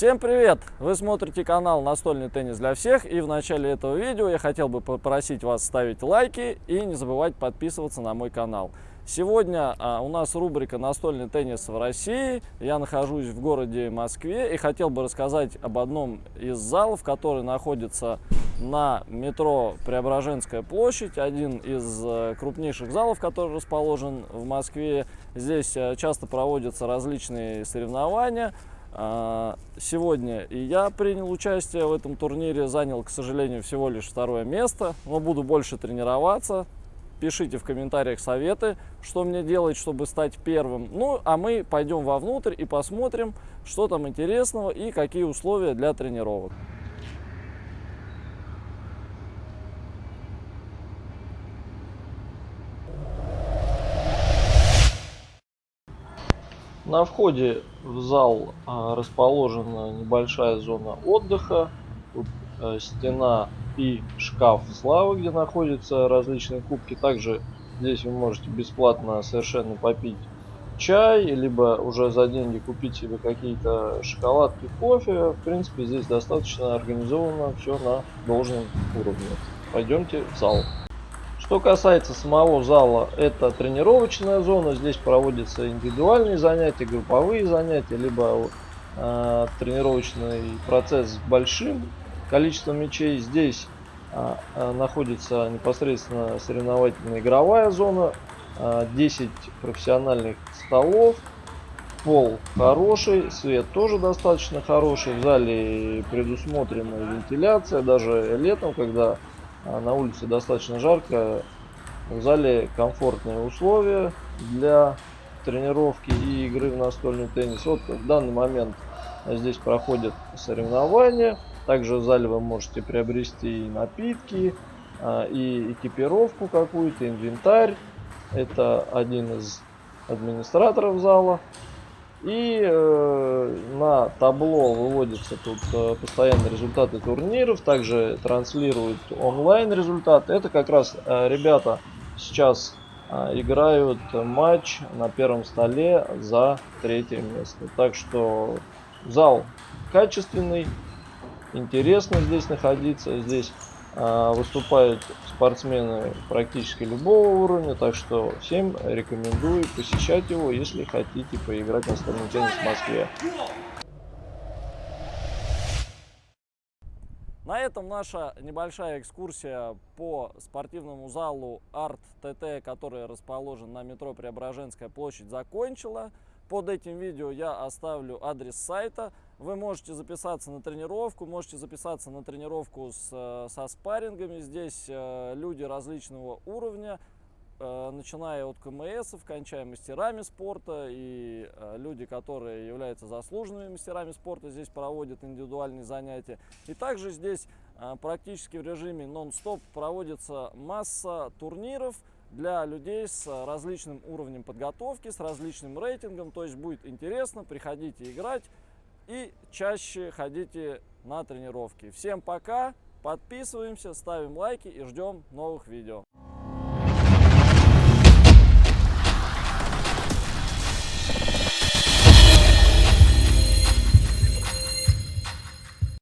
Всем привет! Вы смотрите канал Настольный теннис для всех и в начале этого видео я хотел бы попросить вас ставить лайки и не забывать подписываться на мой канал. Сегодня а, у нас рубрика «Настольный теннис в России». Я нахожусь в городе Москве и хотел бы рассказать об одном из залов, который находится на метро Преображенская площадь. Один из э, крупнейших залов, который расположен в Москве. Здесь э, часто проводятся различные соревнования. А, сегодня и я принял участие в этом турнире, занял, к сожалению, всего лишь второе место, но буду больше тренироваться. Пишите в комментариях советы, что мне делать, чтобы стать первым. Ну, а мы пойдем вовнутрь и посмотрим, что там интересного и какие условия для тренировок. На входе в зал а, расположена небольшая зона отдыха. Тут э, стена и шкаф славы, где находятся различные кубки. Также здесь вы можете бесплатно совершенно попить чай, либо уже за деньги купить себе какие-то шоколадки, кофе. В принципе, здесь достаточно организовано все на должном уровне. Пойдемте в зал. Что касается самого зала, это тренировочная зона. Здесь проводятся индивидуальные занятия, групповые занятия, либо э, тренировочный процесс с большим количеством мячей. Здесь э, находится непосредственно соревновательная игровая зона, э, 10 профессиональных столов, пол хороший, свет тоже достаточно хороший. В зале предусмотрена вентиляция, даже летом, когда на улице достаточно жарко. В зале комфортные условия для тренировки и игры в настольный теннис. Вот в данный момент здесь проходят соревнования. Также в зале вы можете приобрести и напитки, а, и экипировку какую-то, инвентарь. Это один из администраторов зала. И э, на табло выводятся тут э, постоянно результаты турниров, также транслируют онлайн результаты. Это как раз э, ребята сейчас э, играют матч на первом столе за третье место. Так что зал качественный, интересно здесь находиться. Здесь выступают спортсмены практически любого уровня, так что всем рекомендую посещать его, если хотите поиграть на настольный теннис в Москве. На этом наша небольшая экскурсия по спортивному залу Арт ТТ, который расположен на метро Преображенская площадь, закончила. Под этим видео я оставлю адрес сайта. Вы можете записаться на тренировку, можете записаться на тренировку с, э, со спаррингами. Здесь э, люди различного уровня, э, начиная от КМС, кончая мастерами спорта. И люди, которые являются заслуженными мастерами спорта, здесь проводят индивидуальные занятия. И также здесь практически в режиме нон-стоп проводится масса турниров, для людей с различным уровнем подготовки, с различным рейтингом. То есть будет интересно, приходите играть и чаще ходите на тренировки. Всем пока, подписываемся, ставим лайки и ждем новых видео.